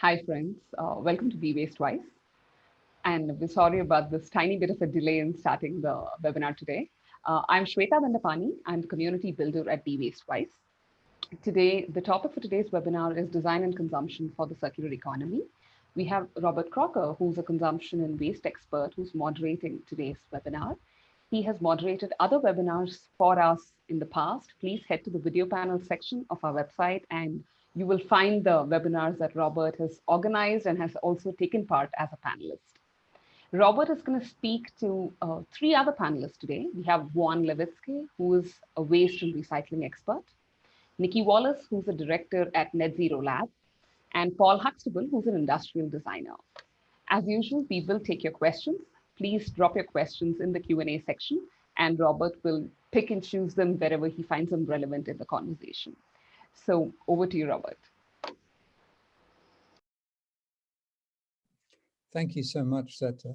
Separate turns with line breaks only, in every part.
Hi, friends. Uh, welcome to Be Waste Wise. And we're sorry about this tiny bit of a delay in starting the webinar today. Uh, I'm Shweta Dandapani. I'm the community builder at Be Waste Wise. Today, the topic for today's webinar is design and consumption for the circular economy. We have Robert Crocker, who's a consumption and waste expert who's moderating today's webinar. He has moderated other webinars for us in the past. Please head to the video panel section of our website and you will find the webinars that Robert has organized and has also taken part as a panelist. Robert is going to speak to uh, three other panelists today. We have Vaughan Levitzke, who is a waste and recycling expert, Nikki Wallace, who's a director at Net Zero Lab, and Paul Huxtable, who's an industrial designer. As usual, we will take your questions. Please drop your questions in the Q&A section, and Robert will pick and choose them wherever he finds them relevant in the conversation. So over to you, Robert.
Thank you so much, Shweta.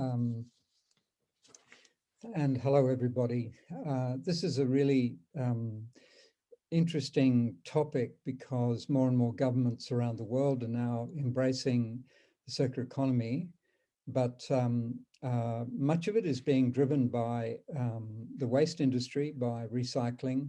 Um, and hello, everybody. Uh, this is a really um, interesting topic because more and more governments around the world are now embracing the circular economy, but um, uh, much of it is being driven by um, the waste industry, by recycling,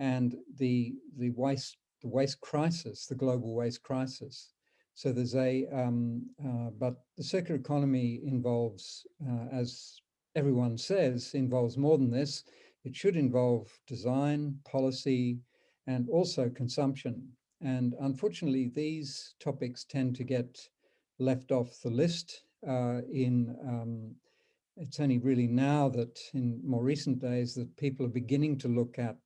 and the the waste the waste crisis, the global waste crisis. So there's a, um, uh, but the circular economy involves, uh, as everyone says, involves more than this. It should involve design, policy, and also consumption. And unfortunately, these topics tend to get left off the list uh, in, um, it's only really now that in more recent days that people are beginning to look at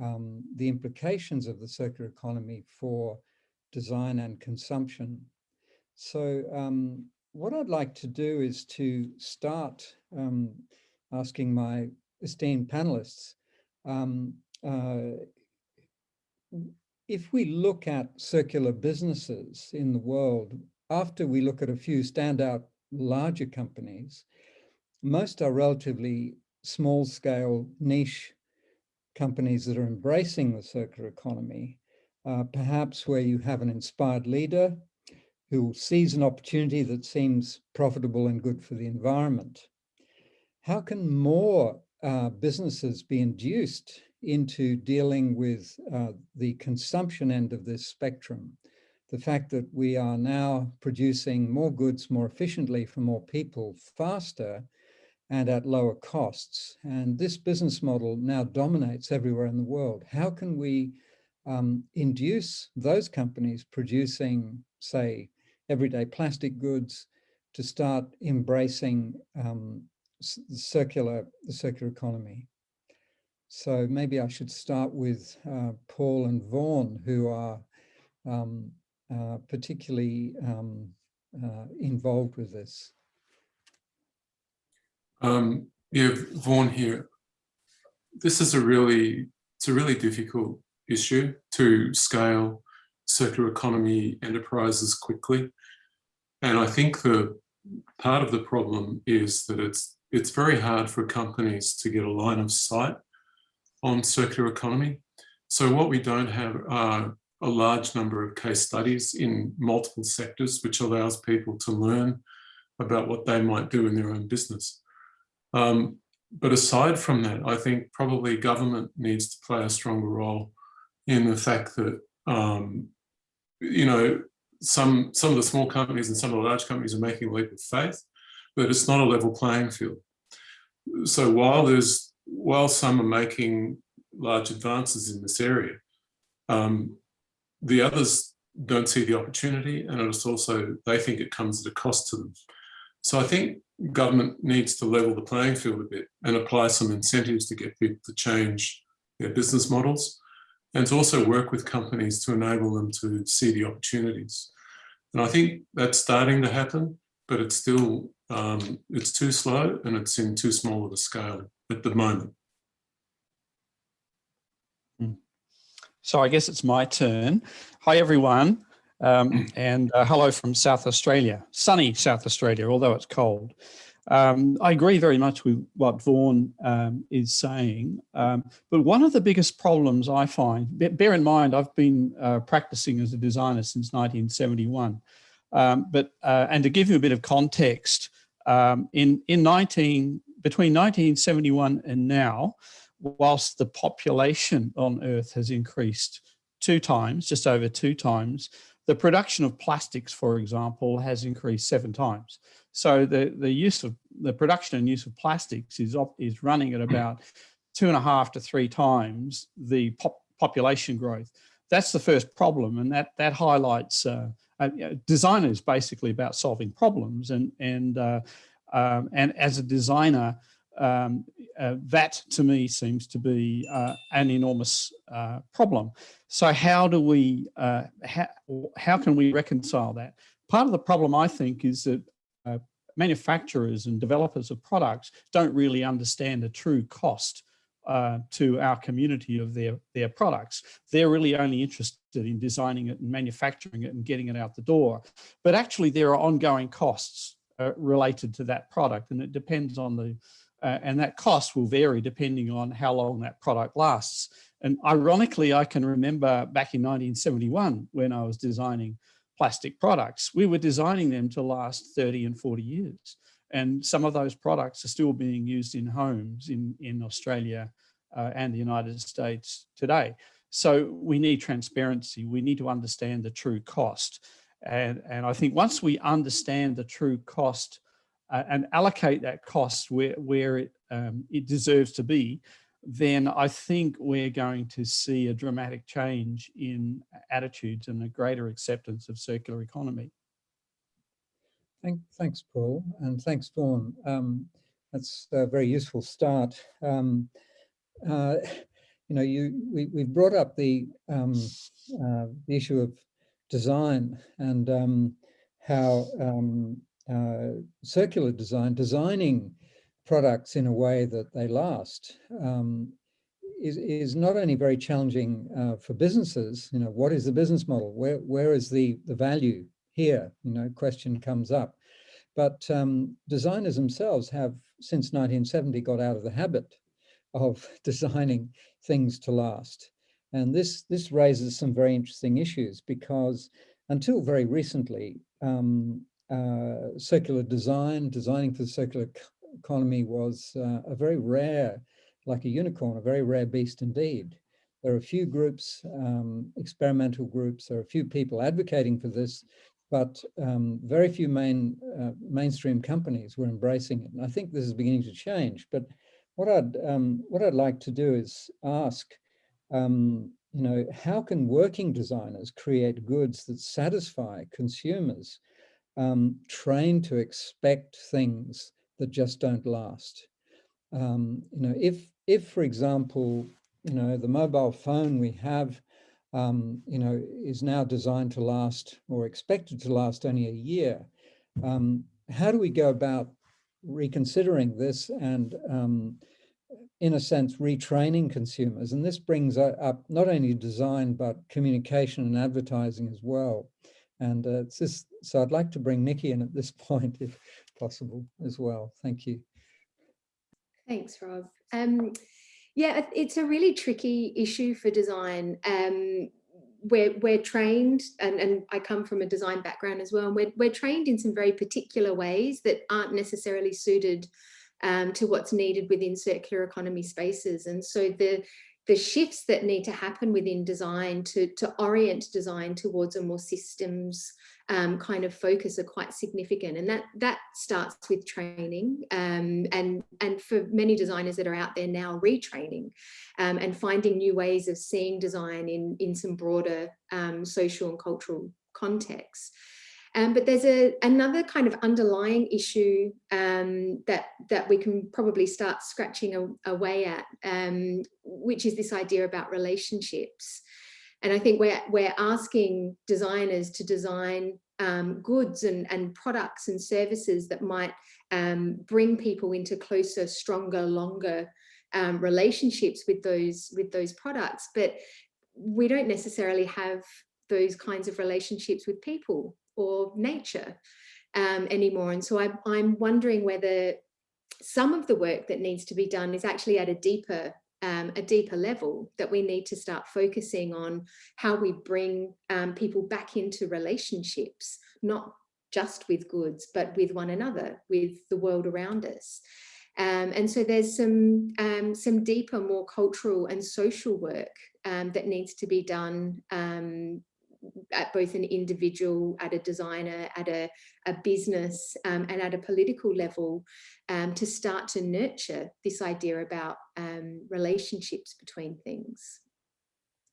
um, the implications of the circular economy for design and consumption. So um, what I'd like to do is to start um, asking my esteemed panelists, um, uh, if we look at circular businesses in the world, after we look at a few standout larger companies, most are relatively small scale niche companies that are embracing the circular economy, uh, perhaps where you have an inspired leader who sees an opportunity that seems profitable and good for the environment. How can more uh, businesses be induced into dealing with uh, the consumption end of this spectrum? The fact that we are now producing more goods more efficiently for more people faster and at lower costs. And this business model now dominates everywhere in the world. How can we um, induce those companies producing, say, everyday plastic goods to start embracing um, the circular, the circular economy? So maybe I should start with uh, Paul and Vaughan, who are um, uh, particularly um, uh, involved with this.
Um, yeah, Vaughan here. This is a really, it's a really difficult issue to scale circular economy enterprises quickly. And I think the part of the problem is that it's it's very hard for companies to get a line of sight on circular economy. So what we don't have are a large number of case studies in multiple sectors, which allows people to learn about what they might do in their own business. Um, but aside from that, I think probably government needs to play a stronger role in the fact that, um, you know, some, some of the small companies and some of the large companies are making a leap of faith, but it's not a level playing field. So while there's, while some are making large advances in this area, um, the others don't see the opportunity and it's also, they think it comes at a cost to them. So I think government needs to level the playing field a bit and apply some incentives to get people to change their business models and to also work with companies to enable them to see the opportunities. And I think that's starting to happen, but it's still, um, it's too slow and it's in too small of a scale at the moment.
Hmm. So I guess it's my turn. Hi, everyone. Um, and uh, hello from South Australia, sunny South Australia, although it's cold. Um, I agree very much with what Vaughan um, is saying, um, but one of the biggest problems I find, bear in mind, I've been uh, practicing as a designer since 1971, um, but uh, and to give you a bit of context, um, in in 19 between 1971 and now, whilst the population on Earth has increased two times, just over two times, the production of plastics, for example, has increased seven times. So the, the use of the production and use of plastics is, op, is running at about two and a half to three times the pop, population growth. That's the first problem. And that, that highlights uh, uh, design is basically about solving problems. And, and, uh, um, and as a designer, um, uh, that to me seems to be uh, an enormous uh, problem. So how do we, uh, how, how can we reconcile that? Part of the problem I think is that uh, manufacturers and developers of products don't really understand the true cost uh, to our community of their, their products. They're really only interested in designing it and manufacturing it and getting it out the door. But actually there are ongoing costs related to that product and it depends on the uh, and that cost will vary depending on how long that product lasts. And ironically, I can remember back in 1971 when I was designing plastic products, we were designing them to last 30 and 40 years. And some of those products are still being used in homes in, in Australia uh, and the United States today. So we need transparency. We need to understand the true cost. And, and I think once we understand the true cost and allocate that cost where, where it, um, it deserves to be, then I think we're going to see a dramatic change in attitudes and a greater acceptance of circular economy.
Thank, thanks, Paul, and thanks, Vaughan. Um, that's a very useful start. Um, uh, you know, you we, we've brought up the, um, uh, the issue of design and um, how um, uh, circular design, designing products in a way that they last um, is, is not only very challenging uh, for businesses, you know, what is the business model? Where, where is the, the value here? You know, question comes up. But um, designers themselves have, since 1970, got out of the habit of designing things to last. And this, this raises some very interesting issues because until very recently, um, uh, circular design, designing for the circular economy was uh, a very rare, like a unicorn, a very rare beast indeed. There are a few groups, um, experimental groups, there are a few people advocating for this, but um, very few main uh, mainstream companies were embracing it. And I think this is beginning to change. But what I'd um, what I'd like to do is ask, um, you know, how can working designers create goods that satisfy consumers um, trained to expect things that just don't last. Um, you know, if, if, for example, you know, the mobile phone we have, um, you know, is now designed to last or expected to last only a year, um, how do we go about reconsidering this and, um, in a sense, retraining consumers? And this brings up not only design, but communication and advertising as well. And uh, this, so I'd like to bring Nikki in at this point, if possible, as well. Thank you.
Thanks, Rob. Um, yeah, it's a really tricky issue for design. Um, we're, we're trained, and, and I come from a design background as well, and we're, we're trained in some very particular ways that aren't necessarily suited um, to what's needed within circular economy spaces. And so the, the shifts that need to happen within design to, to orient design towards a more systems um, kind of focus are quite significant and that that starts with training um, and and for many designers that are out there now retraining um, and finding new ways of seeing design in in some broader um, social and cultural contexts. Um, but there's a, another kind of underlying issue um, that, that we can probably start scratching away at, um, which is this idea about relationships. And I think we're, we're asking designers to design um, goods and, and products and services that might um, bring people into closer, stronger, longer um, relationships with those, with those products. But we don't necessarily have those kinds of relationships with people or nature. um, anymore. And so I, I'm wondering whether some of the work that needs to be done is actually at a deeper um, a deeper level that we need to start focusing on how we bring um, people back into relationships, not just with goods, but with one another, with the world around us. Um, and so there's some, um, some deeper, more cultural and social work um, that needs to be done um, at both an individual, at a designer, at a, a business um, and at a political level um, to start to nurture this idea about um, relationships between things.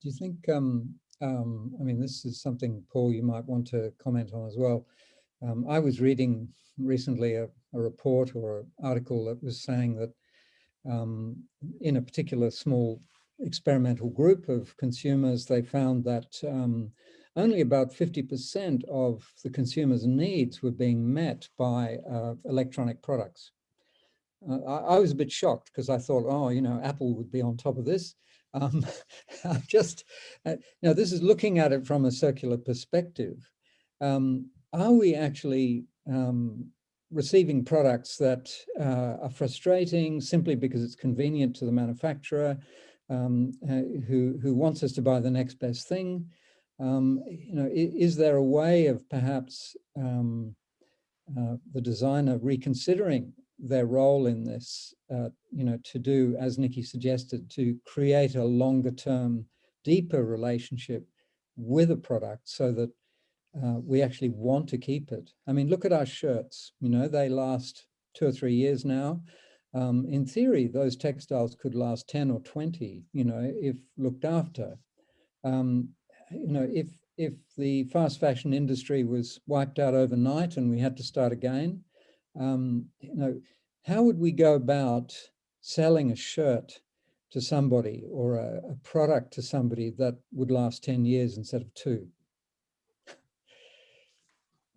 Do you think, um, um, I mean, this is something, Paul, you might want to comment on as well. Um, I was reading recently a, a report or an article that was saying that in a particular small experimental group of consumers, they found that um, only about 50% of the consumer's needs were being met by uh, electronic products. Uh, I, I, was a bit shocked because I thought, oh, you know, Apple would be on top of this. Um, just, uh, now this is looking at it from a circular perspective. Um, are we actually um, receiving products that uh, are frustrating simply because it's convenient to the manufacturer um, uh, who, who wants us to buy the next best thing? Um, you know, is, there a way of perhaps um, uh, the designer reconsidering their role in this, uh, you know, to do, as Nikki suggested, to create a longer term, deeper relationship with a product so that uh, we actually want to keep it. I mean, look at our shirts, you know, they last two or three years now. Um, in theory, those textiles could last 10 or 20, you know, if looked after. Um, you know, if if the fast fashion industry was wiped out overnight and we had to start again, um, you know, how would we go about selling a shirt to somebody or a, a product to somebody that would last 10 years instead of two?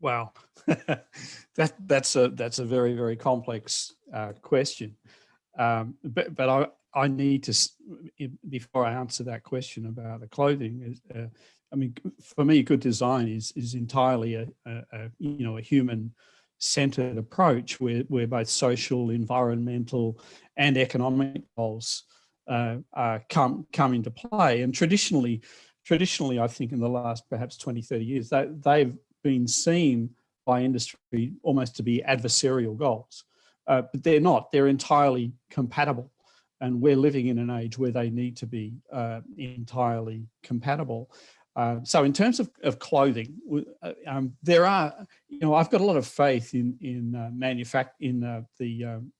Wow, that that's a that's a very very complex uh, question, um, but but I I need to, before I answer that question about the clothing, uh, I mean, for me, good design is is entirely a, a, a you know a human centered approach where where both social, environmental, and economic goals uh, come come into play. And traditionally, traditionally, I think in the last perhaps 20, 30 years, that they've been seen by industry almost to be adversarial goals, uh, but they're not. They're entirely compatible and we're living in an age where they need to be uh, entirely compatible. Uh, so in terms of, of clothing, uh, um, there are, you know, I've got a lot of faith in in uh, manufact in uh, the um,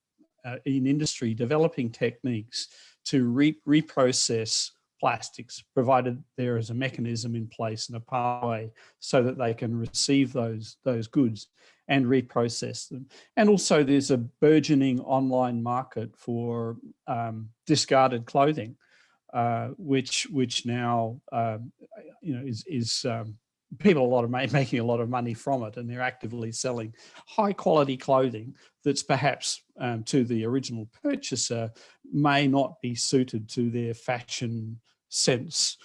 uh, in industry developing techniques to re reprocess plastics, provided there is a mechanism in place and a pathway so that they can receive those those goods and reprocess them. And also there's a burgeoning online market for um, discarded clothing, uh, which which now uh, you know is is um, people a lot of making a lot of money from it, and they're actively selling high quality clothing that's perhaps um, to the original purchaser may not be suited to their fashion sense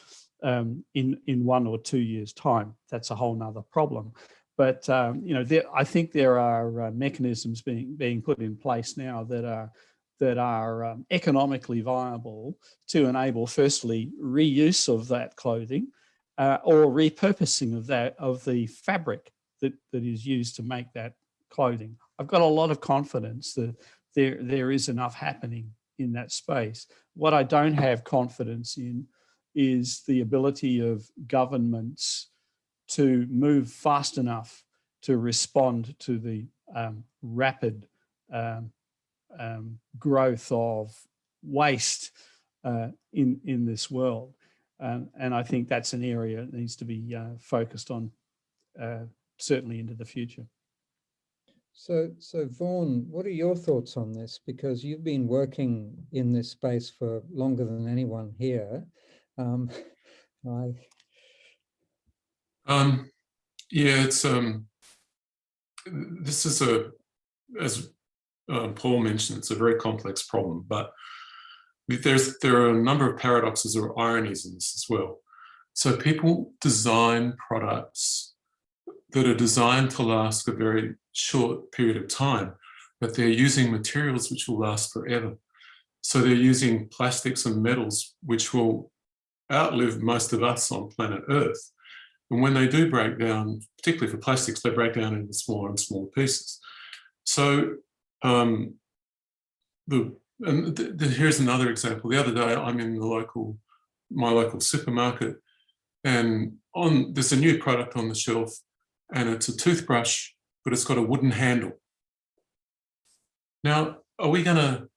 um, in in one or two years time. That's a whole nother problem. But um, you know, there, I think there are uh, mechanisms being being put in place now that are that are um, economically viable to enable, firstly, reuse of that clothing uh, or repurposing of that of the fabric that that is used to make that clothing. I've got a lot of confidence that there there is enough happening in that space. What I don't have confidence in is the ability of governments to move fast enough to respond to the um, rapid um, um, growth of waste uh, in in this world, and I think that's an area that needs to be uh, focused on uh, certainly into the future.
So, so Vaughan, what are your thoughts on this? Because you've been working in this space for longer than anyone here. Um,
um, yeah, it's um, this is a, as um, Paul mentioned, it's a very complex problem, but there's there are a number of paradoxes or ironies in this as well. So people design products that are designed to last a very short period of time, but they're using materials which will last forever. So they're using plastics and metals which will outlive most of us on planet Earth. And when they do break down, particularly for plastics, they break down into smaller and smaller pieces. So um, the and th th here's another example. The other day, I'm in the local, my local supermarket, and on there's a new product on the shelf, and it's a toothbrush, but it's got a wooden handle. Now, are we gonna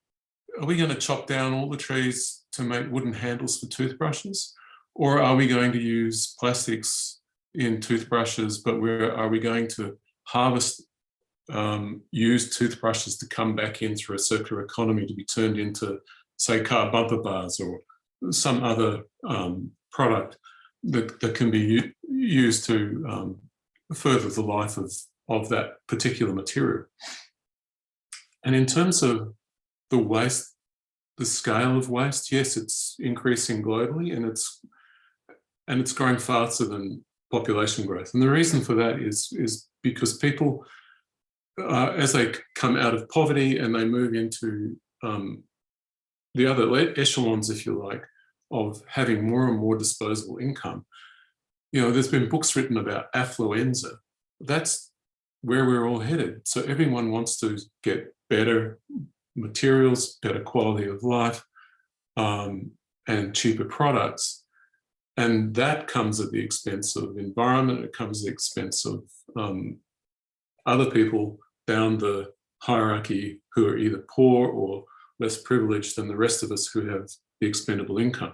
are we gonna chop down all the trees to make wooden handles for toothbrushes, or are we going to use plastics in toothbrushes, but where are we going to harvest um, used toothbrushes to come back in through a circular economy to be turned into, say, car bumper bars or some other um, product that, that can be used to um, further the life of, of that particular material. And in terms of the waste, the scale of waste, yes, it's increasing globally and it's and it's growing faster than population growth. And the reason for that is, is because people uh, as they come out of poverty and they move into um, the other echelons, if you like, of having more and more disposable income. You know, there's been books written about affluenza. That's where we're all headed. So everyone wants to get better materials, better quality of life, um, and cheaper products. And that comes at the expense of environment, it comes at the expense of um, other people down the hierarchy who are either poor or less privileged than the rest of us who have the expendable income.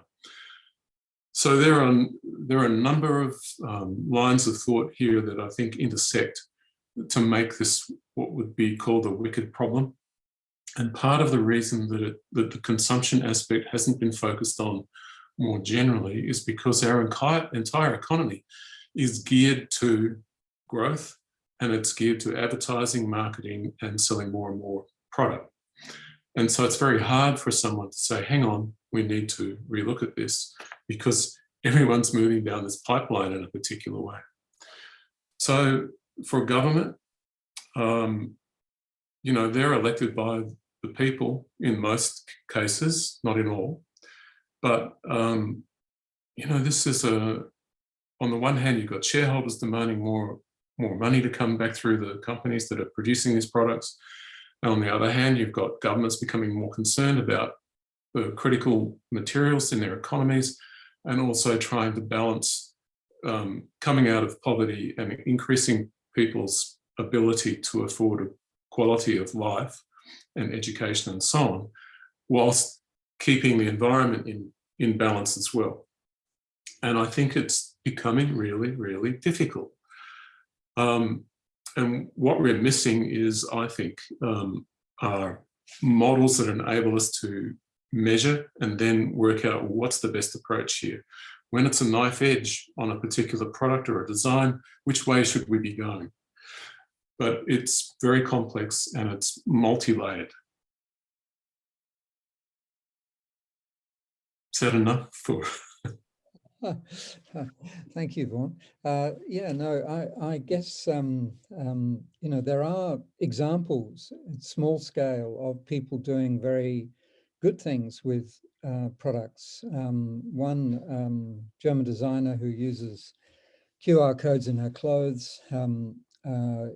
So there are, there are a number of um, lines of thought here that I think intersect to make this what would be called a wicked problem. And part of the reason that, it, that the consumption aspect hasn't been focused on more generally is because our entire, entire economy is geared to growth and it's geared to advertising, marketing, and selling more and more product. And so it's very hard for someone to say, hang on, we need to relook at this because everyone's moving down this pipeline in a particular way. So for government, um, you know, they're elected by the people in most cases, not in all. But, um, you know, this is a, on the one hand, you've got shareholders demanding more more money to come back through the companies that are producing these products. And on the other hand, you've got governments becoming more concerned about the critical materials in their economies and also trying to balance um, coming out of poverty and increasing people's ability to afford quality of life and education and so on, whilst keeping the environment in, in balance as well. And I think it's becoming really, really difficult. Um, and what we're missing is, I think, um, are models that enable us to measure and then work out what's the best approach here. When it's a knife edge on a particular product or a design, which way should we be going? But it's very complex and it's multi-layered. Is that enough for
Thank you, Vaughan. Uh, yeah, no, I, I guess, um, um, you know, there are examples at small scale of people doing very good things with uh, products. Um, one um, German designer who uses QR codes in her clothes um, uh,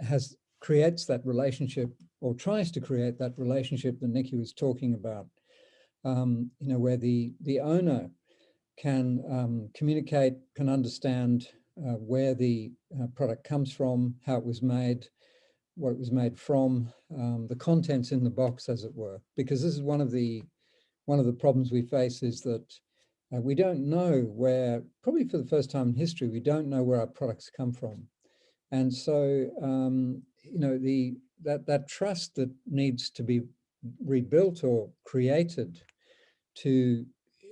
has creates that relationship or tries to create that relationship that Nikki was talking about, um, you know, where the, the owner can um, communicate, can understand uh, where the uh, product comes from, how it was made, what it was made from, um, the contents in the box, as it were. Because this is one of the one of the problems we face is that uh, we don't know where, probably for the first time in history, we don't know where our products come from. And so, um, you know, the that that trust that needs to be rebuilt or created to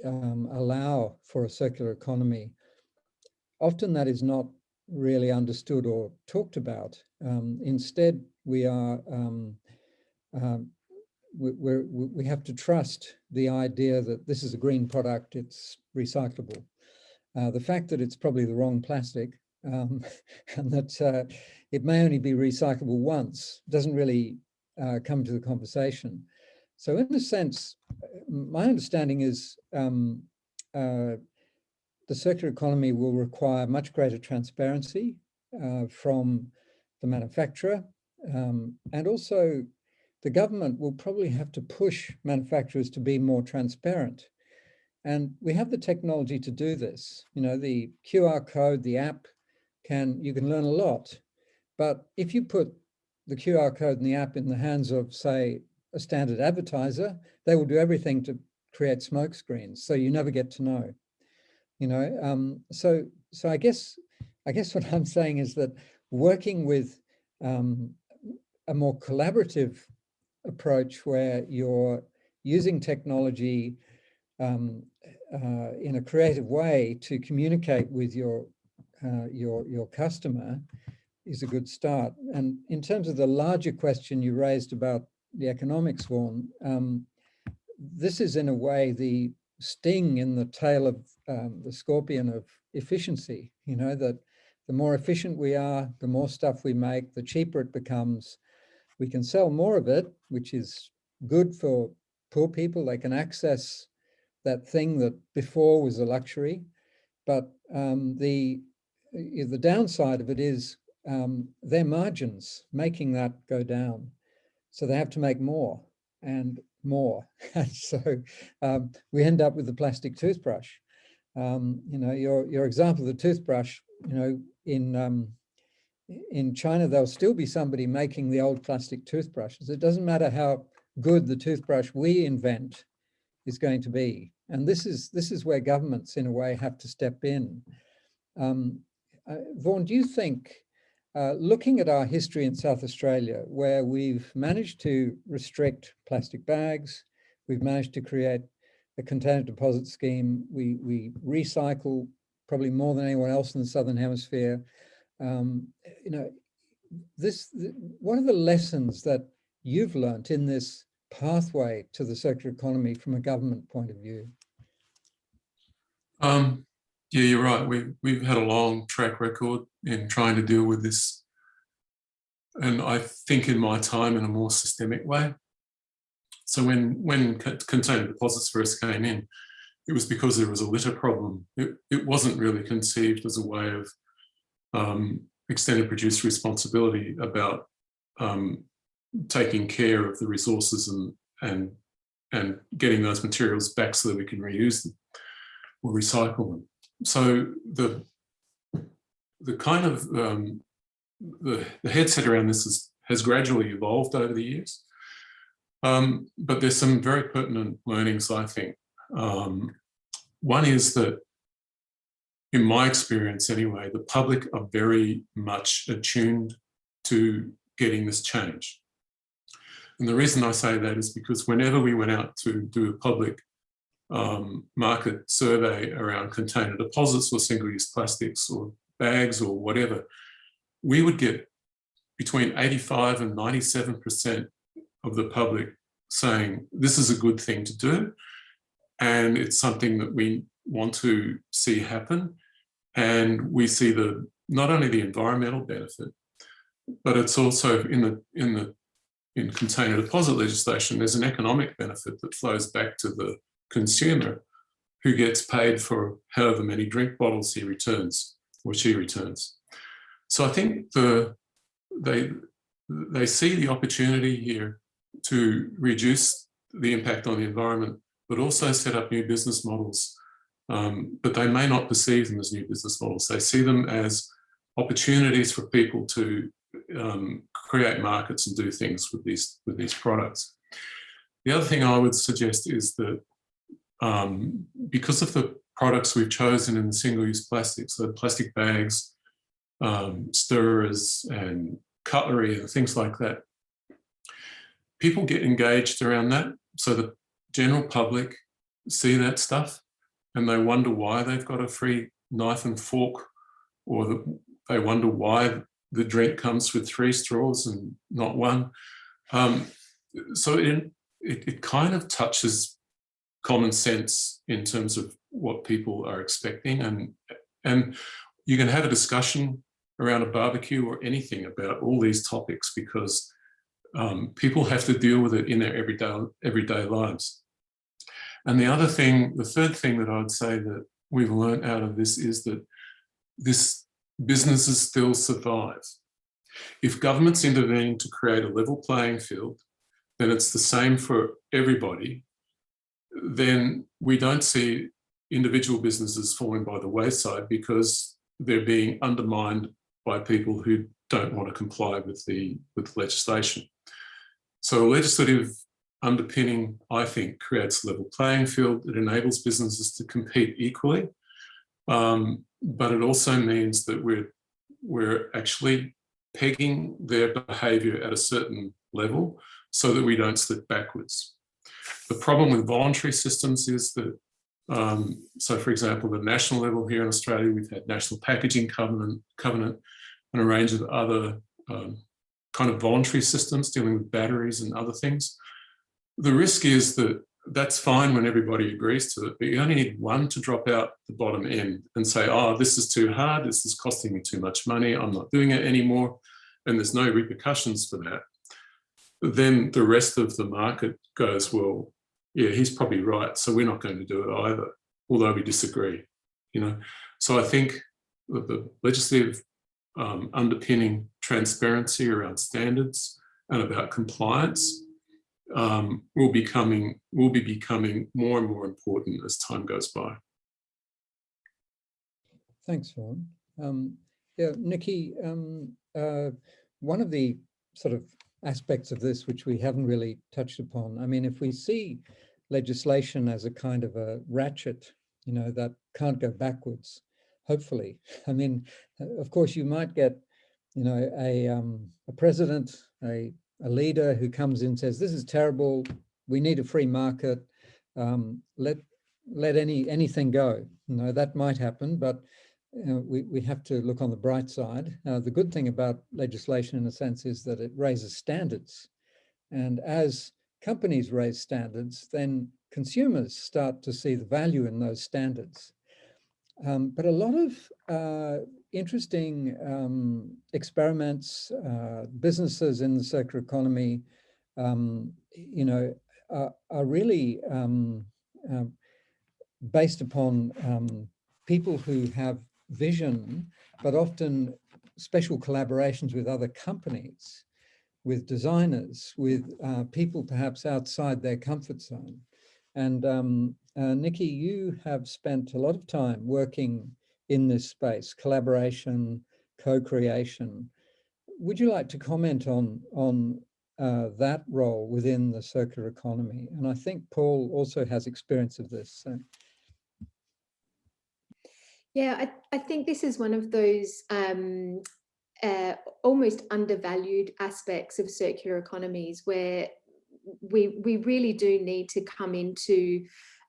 um, allow for a circular economy, often that is not really understood or talked about. Um, instead, we are um, um we, we have to trust the idea that this is a green product, it's recyclable. Uh, the fact that it's probably the wrong plastic um, and that uh, it may only be recyclable once, doesn't really uh, come to the conversation. So in a sense, my understanding is um, uh, the circular economy will require much greater transparency uh, from the manufacturer um, and also the government will probably have to push manufacturers to be more transparent. And we have the technology to do this. You know, the QR code, the app can, you can learn a lot. But if you put the QR code in the app in the hands of, say, a standard advertiser, they will do everything to create smoke screens. So you never get to know, you know. Um, so, so I guess, I guess what I'm saying is that working with um, a more collaborative approach where you're using technology um, uh, in a creative way to communicate with your uh, your your customer is a good start. And in terms of the larger question you raised about the economics, Vaughan, um, this is in a way the sting in the tail of um, the scorpion of efficiency. You know that the more efficient we are, the more stuff we make, the cheaper it becomes. We can sell more of it, which is good for poor people. They can access that thing that before was a luxury. But um, the, the downside of it is um, their margins making that go down. So they have to make more and more. And so um, we end up with the plastic toothbrush. Um, you know, your, your example of the toothbrush, you know, in um, in China, there'll still be somebody making the old plastic toothbrushes. It doesn't matter how good the toothbrush we invent is going to be. And this is this is where governments, in a way, have to step in. Um, uh, Vaughan, do you think, uh, looking at our history in South Australia, where we've managed to restrict plastic bags, we've managed to create a container deposit scheme, we, we recycle probably more than anyone else in the Southern Hemisphere. Um, you know, this, what are the lessons that you've learnt in this pathway to the circular economy from a government point of view?
Um, yeah, you're right. We've, we've had a long track record in trying to deal with this. And I think in my time in a more systemic way. So when, when container deposits first came in, it was because there was a litter problem. It, it wasn't really conceived as a way of um, extended producer responsibility about um, taking care of the resources and, and, and getting those materials back so that we can reuse them or recycle them. So the, the kind of, um, the, the headset around this is, has gradually evolved over the years. Um, but there's some very pertinent learnings, I think, um, one is that, in my experience anyway, the public are very much attuned to getting this change. And the reason I say that is because whenever we went out to do a public um, market survey around container deposits or single-use plastics or bags or whatever, we would get between 85 and 97% of the public saying this is a good thing to do and it's something that we want to see happen. And we see the not only the environmental benefit, but it's also in the in the in container deposit legislation, there's an economic benefit that flows back to the consumer who gets paid for however many drink bottles he returns or she returns. So I think the they they see the opportunity here to reduce the impact on the environment but also set up new business models. Um, but they may not perceive them as new business models. They see them as opportunities for people to um, create markets and do things with these, with these products. The other thing I would suggest is that um, because of the products we've chosen in the single-use plastics, so plastic bags, um, stirrers and cutlery and things like that, people get engaged around that. So the general public see that stuff and they wonder why they've got a free knife and fork or the, they wonder why the drink comes with three straws and not one. Um, so it, it, it kind of touches common sense in terms of what people are expecting and and you can have a discussion around a barbecue or anything about all these topics because um, people have to deal with it in their everyday, everyday lives. And the other thing, the third thing that I would say that we've learned out of this is that this businesses still survive. If government's intervene to create a level playing field, then it's the same for everybody, then we don't see individual businesses falling by the wayside because they're being undermined by people who don't want to comply with the with legislation. So legislative underpinning, I think, creates a level playing field. It enables businesses to compete equally, um, but it also means that we're we're actually pegging their behaviour at a certain level so that we don't slip backwards. The problem with voluntary systems is that, um, so for example, the national level here in Australia, we've had National Packaging Covenant, Covenant and a range of other um, kind of voluntary systems dealing with batteries and other things. The risk is that that's fine when everybody agrees to it, but you only need one to drop out the bottom end and say, oh, this is too hard, this is costing me too much money, I'm not doing it anymore, and there's no repercussions for that. Then the rest of the market goes, well, yeah, he's probably right, so we're not going to do it either, although we disagree, you know. So I think the legislative um, underpinning transparency around standards and about compliance um, will becoming will be becoming more and more important as time goes by.
Thanks, Vaughan. Um, yeah, Nikki, um, uh, one of the sort of aspects of this which we haven't really touched upon, I mean, if we see legislation as a kind of a ratchet, you know, that can't go backwards, hopefully. I mean, of course, you might get, you know, a, um, a president, a a leader who comes in and says, this is terrible, we need a free market, um, let let any anything go. You know, that might happen, but you we, we have to look on the bright side. Uh, the good thing about legislation in a sense is that it raises standards. And as companies raise standards, then consumers start to see the value in those standards. Um, but a lot of uh, interesting um, experiments, uh, businesses in the circular economy, um, you know, are, are really um, uh, based upon um, people who have vision, but often special collaborations with other companies, with designers, with uh, people perhaps outside their comfort zone. And um, uh, Nikki, you have spent a lot of time working in this space, collaboration, co-creation. Would you like to comment on, on uh, that role within the circular economy? And I think Paul also has experience of this. So.
Yeah, I, I think this is one of those um, uh, almost undervalued aspects of circular economies where we, we really do need to come into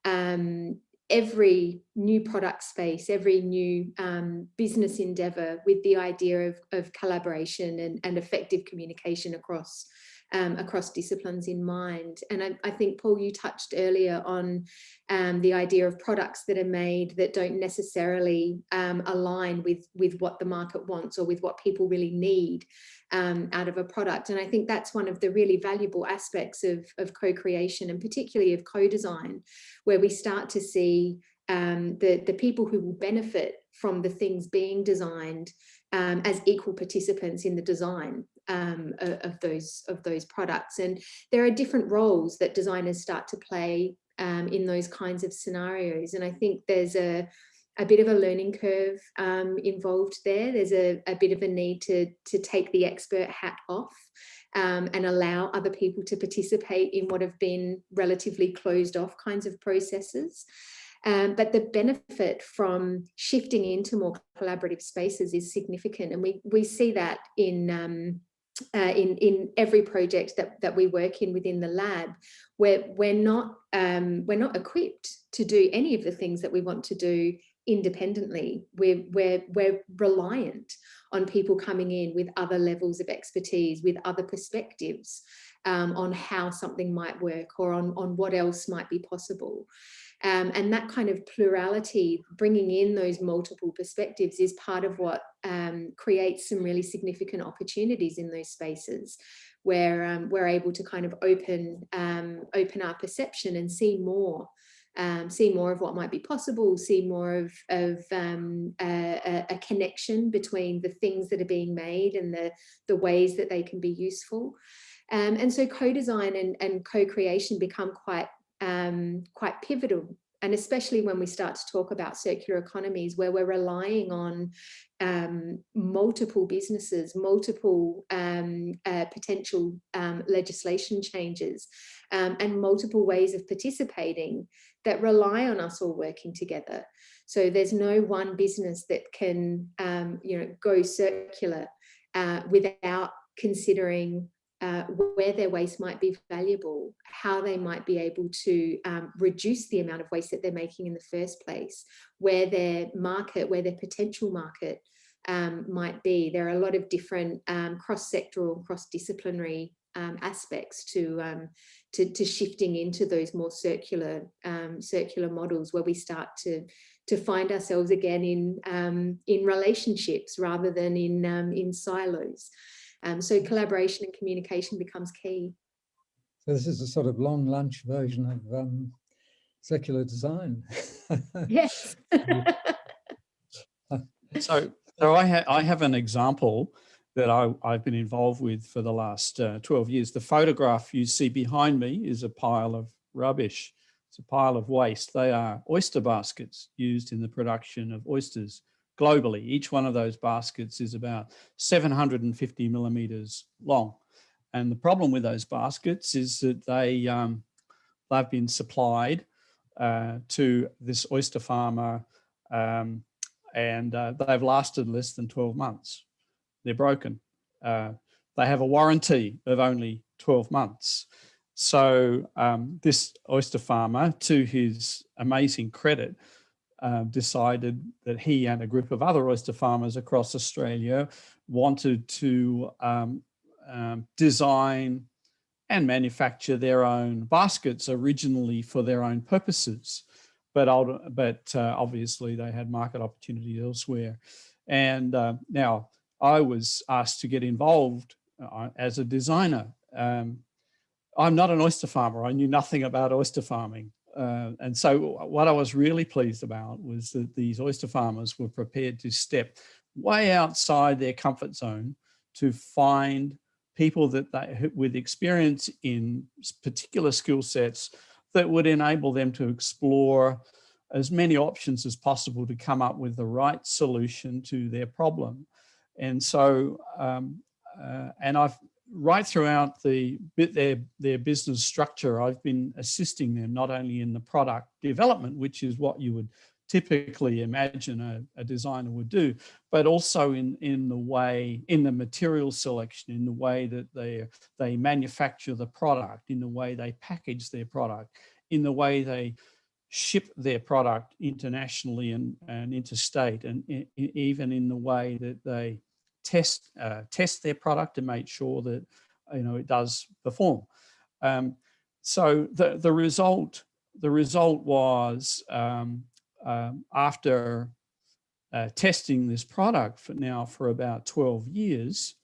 um, every new product space, every new um, business endeavor with the idea of, of collaboration and, and effective communication across um, across disciplines in mind. And I, I, think, Paul, you touched earlier on um, the idea of products that are made that don't necessarily um, align with, with what the market wants or with what people really need um, out of a product. And I think that's one of the really valuable aspects of, of co-creation and particularly of co-design, where we start to see um, the, the people who will benefit from the things being designed um, as equal participants in the design um, of those of those products. And there are different roles that designers start to play um, in those kinds of scenarios. And I think there's a a bit of a learning curve um, involved there. There's a, a, bit of a need to, to take the expert hat off um, and allow other people to participate in what have been relatively closed off kinds of processes. Um, but the benefit from shifting into more collaborative spaces is significant. And we, we see that in, um, uh, in, in every project that, that we work in within the lab, where we're not, um, we're not equipped to do any of the things that we want to do independently. We're, we're, we're reliant on people coming in with other levels of expertise, with other perspectives um, on how something might work or on, on what else might be possible. Um, and that kind of plurality, bringing in those multiple perspectives is part of what um, creates some really significant opportunities in those spaces where um, we're able to kind of open, um, open our perception and see more um, see more of what might be possible, see more of, of um, a, a, connection between the things that are being made and the, the ways that they can be useful. Um, and so co-design and, and co-creation become quite, um, quite pivotal and especially when we start to talk about circular economies where we're relying on um, multiple businesses, multiple um, uh, potential um, legislation changes um, and multiple ways of participating that rely on us all working together. So there's no one business that can um, you know, go circular uh, without considering uh, where their waste might be valuable, how they might be able to um, reduce the amount of waste that they're making in the first place, where their market, where their potential market um, might be. There are a lot of different um, cross-sectoral, cross-disciplinary um, aspects to, um, to, to shifting into those more circular um, circular models where we start to to find ourselves again in in relationships rather than in in silos. Um, so collaboration and communication becomes key.
So this is a sort of long lunch version of um, circular design.
yes.
so so I, ha I have an example that I, have been involved with for the last uh, 12 years. The photograph you see behind me is a pile of rubbish. It's a pile of waste. They are oyster baskets used in the production of oysters globally. Each one of those baskets is about 750 millimeters long. And the problem with those baskets is that they, um, they've been supplied uh, to this oyster farmer um, and uh, they've lasted less than 12 months. They're broken. Uh, they have a warranty of only 12 months. So um, this oyster farmer, to his amazing credit, uh, decided that he and a group of other oyster farmers across Australia wanted to um, um, design and manufacture their own baskets originally for their own purposes. But, but uh, obviously they had market opportunity elsewhere. And uh, now I was asked to get involved uh, as a designer. Um, I'm not an oyster farmer. I knew nothing about oyster farming. Uh, and so what I was really pleased about was that these oyster farmers were prepared to step way outside their comfort zone to find people that they with experience in particular skill sets that would enable them to explore as many options as possible to come up with the right solution to their problem. And so, um, uh, and I've right throughout the their their business structure, I've been assisting them not only in the product development, which is what you would typically imagine a, a, designer would do, but also in in the way in the material selection, in the way that they they manufacture the product, in the way they package their product, in the way they ship their product internationally and, and interstate, and even in the way that they test uh, test their product and make sure that you know it does perform. Um, so the the result the result was um, um, after uh, testing this product for now for about 12 years,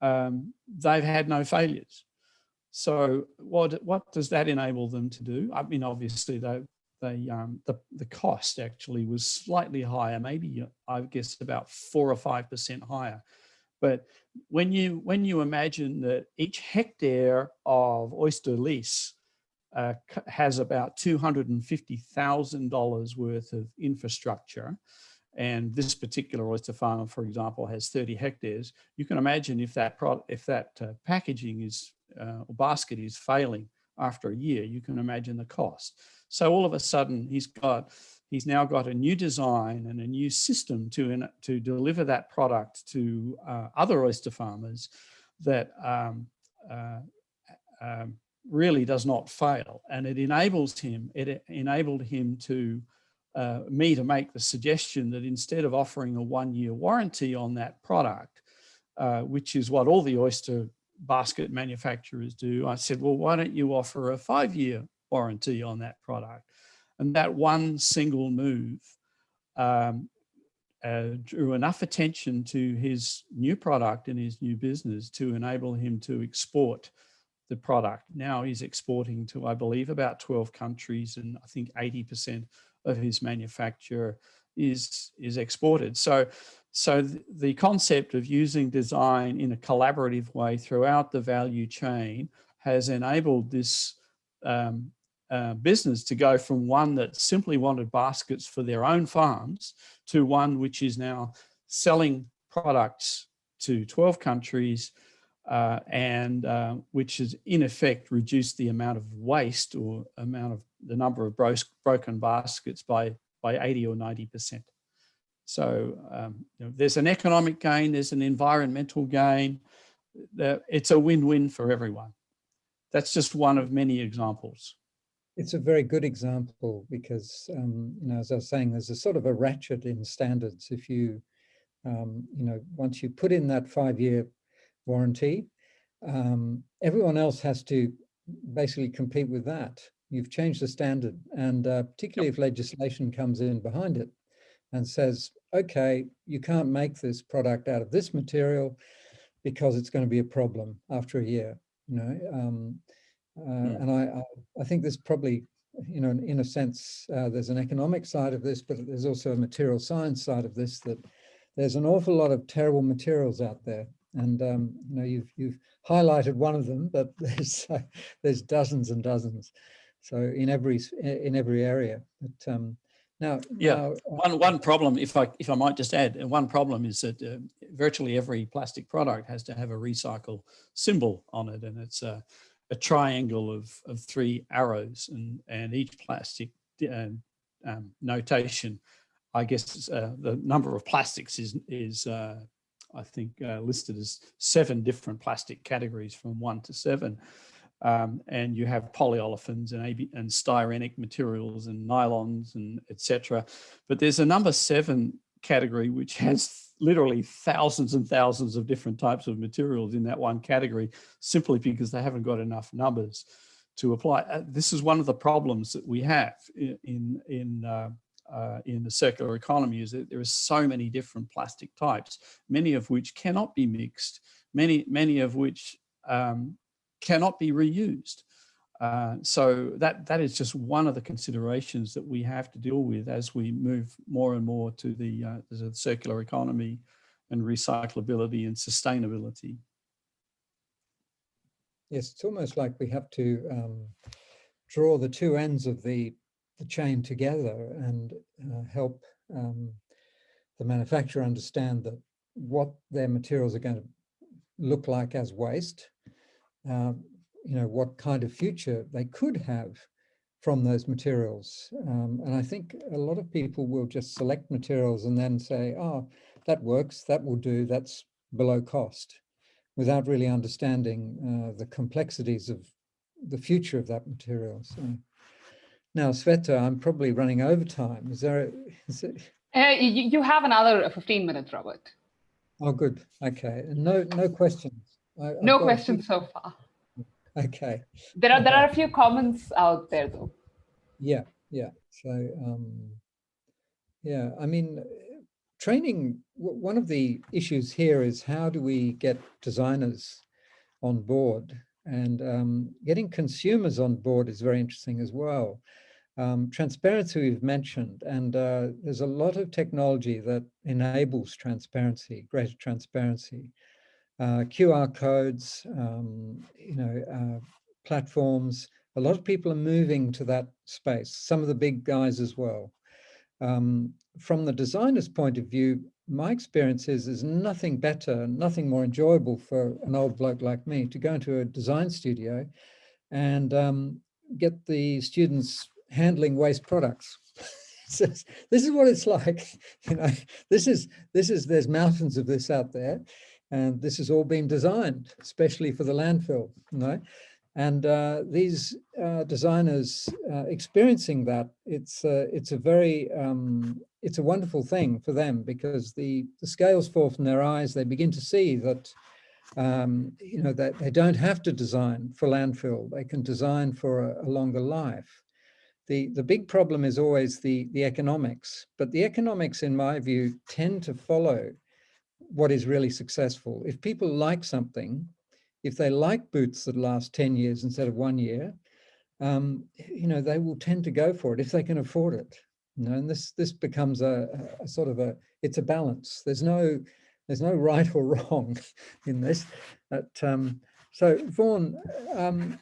um, they've had no failures. So what what does that enable them to do? I mean, obviously they they um, the the cost actually was slightly higher, maybe I guess about four or five percent higher. But when you when you imagine that each hectare of oyster lease uh, has about two hundred and fifty thousand dollars worth of infrastructure, and this particular oyster farm, for example, has 30 hectares, you can imagine if that if that uh, packaging is uh, or basket is failing after a year, you can imagine the cost. So all of a sudden he's got, he's now got a new design and a new system to, to deliver that product to uh, other oyster farmers that um, uh, um, really does not fail. And it enables him, it enabled him to, uh, me to make the suggestion that instead of offering a one year warranty on that product, uh, which is what all the oyster basket manufacturers do, I said, well, why don't you offer a five year warranty on that product. And that one single move um, uh, drew enough attention to his new product and his new business to enable him to export the product. Now he's exporting to, I believe, about 12 countries and I think 80% of his manufacture is, is exported. So, so th the concept of using design in a collaborative way throughout the value chain has enabled this um, uh, business to go from one that simply wanted baskets for their own farms to one which is now selling products to 12 countries uh, and uh, which has in effect reduced the amount of waste or amount of the number of bro broken baskets by, by 80 or 90%. So um, you know, there's an economic gain, there's an environmental gain. It's a win-win for everyone. That's just one of many examples.
It's a very good example because, um, you know, as I was saying, there's a sort of a ratchet in standards. If you, um, you know, once you put in that five-year warranty, um, everyone else has to basically compete with that. You've changed the standard, and uh, particularly if legislation comes in behind it and says, okay, you can't make this product out of this material because it's going to be a problem after a year, you know. Uh,
Hmm.
And I, I, think there's probably, you know, in a sense, uh, there's an economic side of this, but there's also a material science side of this that there's an awful lot of terrible materials out there. And, um, you know, you've, you've highlighted one of them, but there's, uh, there's dozens and dozens. So in every, in every area. But um, now,
Yeah,
now, uh,
One, one problem, if I, if I might just add, uh, one problem is that uh, virtually every plastic product has to have a recycle symbol on it. And it's a, a triangle of, of three arrows and, and each plastic uh, um, notation, I guess uh, the number of plastics is, is uh, I think uh, listed as seven different plastic categories from one to seven. Um, and you have polyolefins and, AB, and styrenic materials and nylons and etc. But there's a number seven category which has literally thousands and thousands of different types of materials in that one category simply because they haven't got enough numbers to apply. Uh, this is one of the problems that we have in in in, uh, uh, in the circular economy is that there are so many different plastic types, many of which cannot be mixed, many many of which um, cannot be reused. Uh, so that that is just one of the considerations that we have to deal with as we move more and more to the, uh, the circular economy and recyclability and sustainability.
yes, it's almost like we have to um, draw the two ends of the, the chain together and uh, help um, the manufacturer understand that what their materials are going to look like as waste, um, you know, what kind of future they could have from those materials. Um, and I think a lot of people will just select materials and then say, oh, that works, that will do, that's below cost, without really understanding uh, the complexities of the future of that material. So now, Shweta, I'm probably running over time. Is there, a, is it,
Uh, you, you have another 15 minutes, Robert.
oh, good, okay, no, no questions. I-
No
got a few-
questions so far.
Okay.
There are there are a few comments out there though.
Yeah, yeah. So, um, yeah, I mean, uh, training, one of the issues here is how do we get designers on board? And um, getting consumers on board is very interesting as well. Um, transparency we've mentioned, and uh, there's a lot of technology that enables transparency, greater transparency. Uh, QR codes, um, you know, uh, platforms, a lot of people are moving to that space, some of the big guys as well. Um, from the designer's point of view, my experience is there's nothing better, nothing more enjoyable for an old bloke like me to go into a design studio and um, get the students handling waste products. This is what it's like, you know, this is, this is, there's mountains of this out there and this has all been designed, especially for the landfill, you. And uh, these uh, designers uh, experiencing that, it's uh, it's a very um, it's a wonderful thing for them because the the scales fall from their eyes. They begin to see that um, you know that they don't have to design for landfill. They can design for a, a longer life. the, the big problem is always the, the economics, but the economics, in my view, tend to follow what is really successful. If people like something, if they like boots that last 10 years instead of one year, um, you know, they will tend to go for it if they can afford it. You know, and this this becomes a, a sort of a, it's a balance. There's no, there's no right or wrong in this. But, um, so Vaughan, um,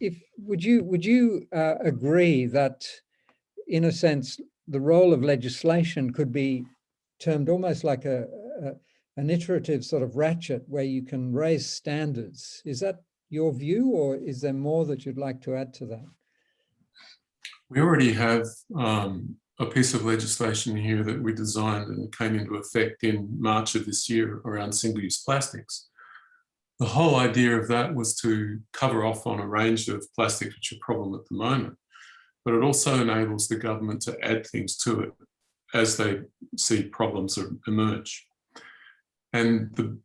if would you would you uh, agree that, in a sense, the role of legislation could be termed almost like a, an iterative sort of ratchet where you can raise standards. Is that your view or is there more that you'd like to add to that?
We already have um, a piece of legislation here that we designed and came into effect in March of this year around single-use plastics. The whole idea of that was to cover off on a range of plastics which are a problem at the moment, but it also enables the government to add things to it as they see problems emerge. And the,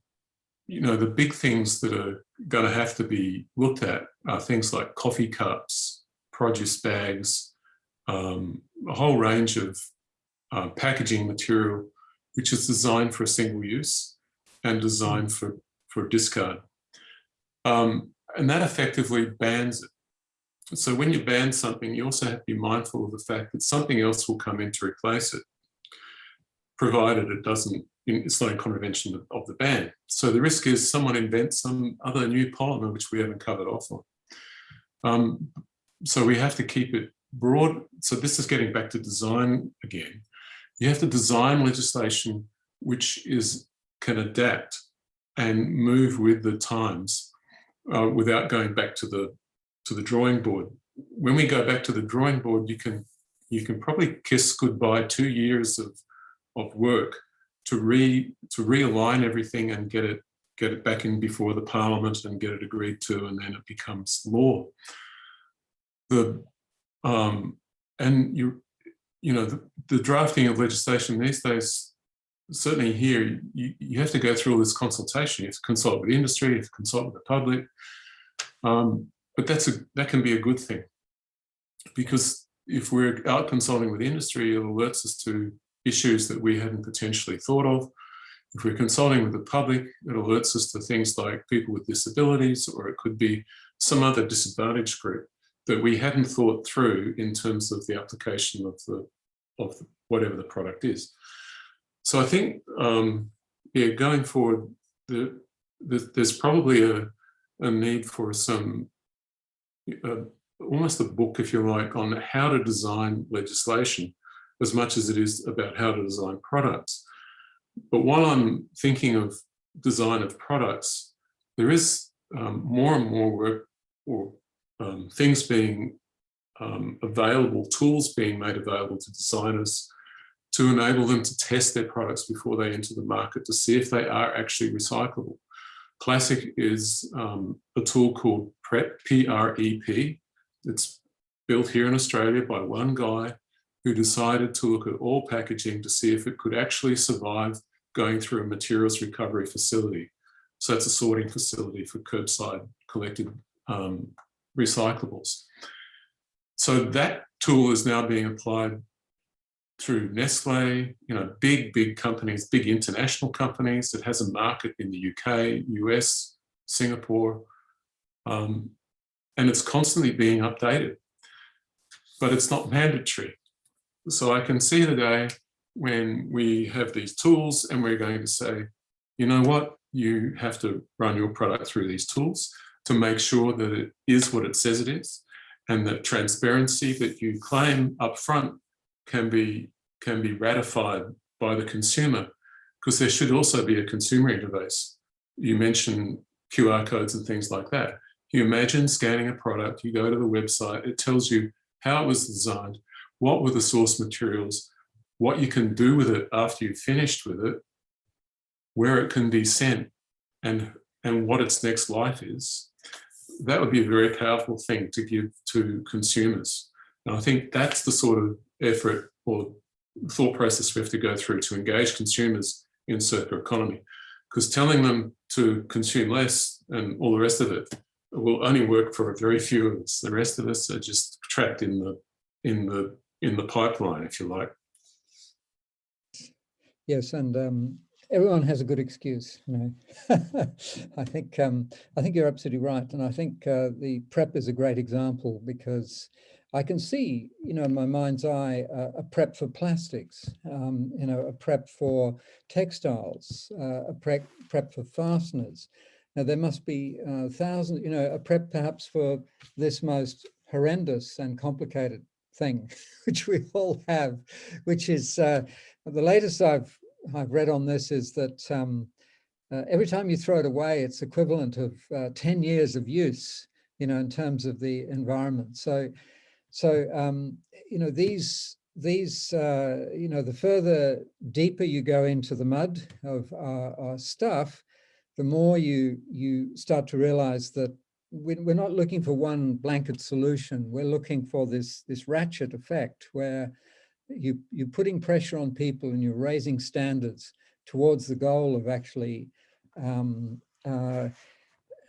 you know, the big things that are going to have to be looked at are things like coffee cups, produce bags, um, a whole range of uh, packaging material, which is designed for a single use and designed for, for discard. Um, and that effectively bans it. So when you ban something, you also have to be mindful of the fact that something else will come in to replace it, provided it doesn't it's not in contravention of, of, the ban. So the risk is someone invents some other new polymer which we haven't covered off on. Um, so we have to keep it broad. So this is getting back to design again. You have to design legislation which is can adapt and move with the times uh, without going back to the to the drawing board. When we go back to the drawing board, you can you can probably kiss goodbye two years of of work to re to realign everything and get it get it back in before the parliament and get it agreed to and then it becomes law. The um and you you know the, the drafting of legislation these days certainly here you, you have to go through all this consultation. You have to consult with industry you have to consult with the public. Um, but that's a that can be a good thing. Because if we're out consulting with industry it alerts us to issues that we hadn't potentially thought of. If we're consulting with the public, it alerts us to things like people with disabilities, or it could be some other disadvantaged group that we hadn't thought through in terms of the application of the of whatever the product is. So I think, um, yeah, going forward, the, the, there's probably a, a need for some, uh, almost a book, if you like, on how to design legislation as much as it is about how to design products. But while I'm thinking of design of products, there is um, more and more work or um, things being um, available, tools being made available to designers to enable them to test their products before they enter the market to see if they are actually recyclable. Classic is um, a tool called PREP, P-R-E-P. It's built here in Australia by one guy who decided to look at all packaging to see if it could actually survive going through a materials recovery facility. So that's a sorting facility for curbside collected um, recyclables. So that tool is now being applied through Nestle, you know, big, big companies, big international companies that has a market in the UK, US, Singapore, um, and it's constantly being updated, but it's not mandatory. So I can see the day when we have these tools and we're going to say, you know what, you have to run your product through these tools to make sure that it is what it says it is and that transparency that you claim upfront can be can be ratified by the consumer because there should also be a consumer interface. You mentioned QR codes and things like that. You imagine scanning a product, you go to the website, it tells you how it was designed, what were the source materials, what you can do with it after you've finished with it, where it can be sent, and, and what its next life is, that would be a very powerful thing to give to consumers. And I think that's the sort of effort or thought process we have to go through to engage consumers in circular economy. Because telling them to consume less and all the rest of it will only work for a very few of us. The rest of us are just trapped in the in the in the pipeline, if you like.
Yes, and um, everyone has a good excuse, you know. I think um, I think you're absolutely right, and I think uh, the prep is a great example because I can see, you know, in my mind's eye, uh, a prep for plastics, um, you know, a prep for textiles, uh, a prep prep for fasteners. Now there must be uh, thousands, you know, a prep perhaps for this most horrendous and complicated thing, which we all have, which is uh, the latest I've I've read on this is that um, uh, every time you throw it away, it's equivalent of uh, 10 years of use, you know, in terms of the environment. So, so um, you know, these these, uh, you know, the further deeper you go into the mud of our, our stuff, the more you you start to realize that we're not looking for one blanket solution. We're looking for this, this ratchet effect where you, you're putting pressure on people and you're raising standards towards the goal of actually um, uh,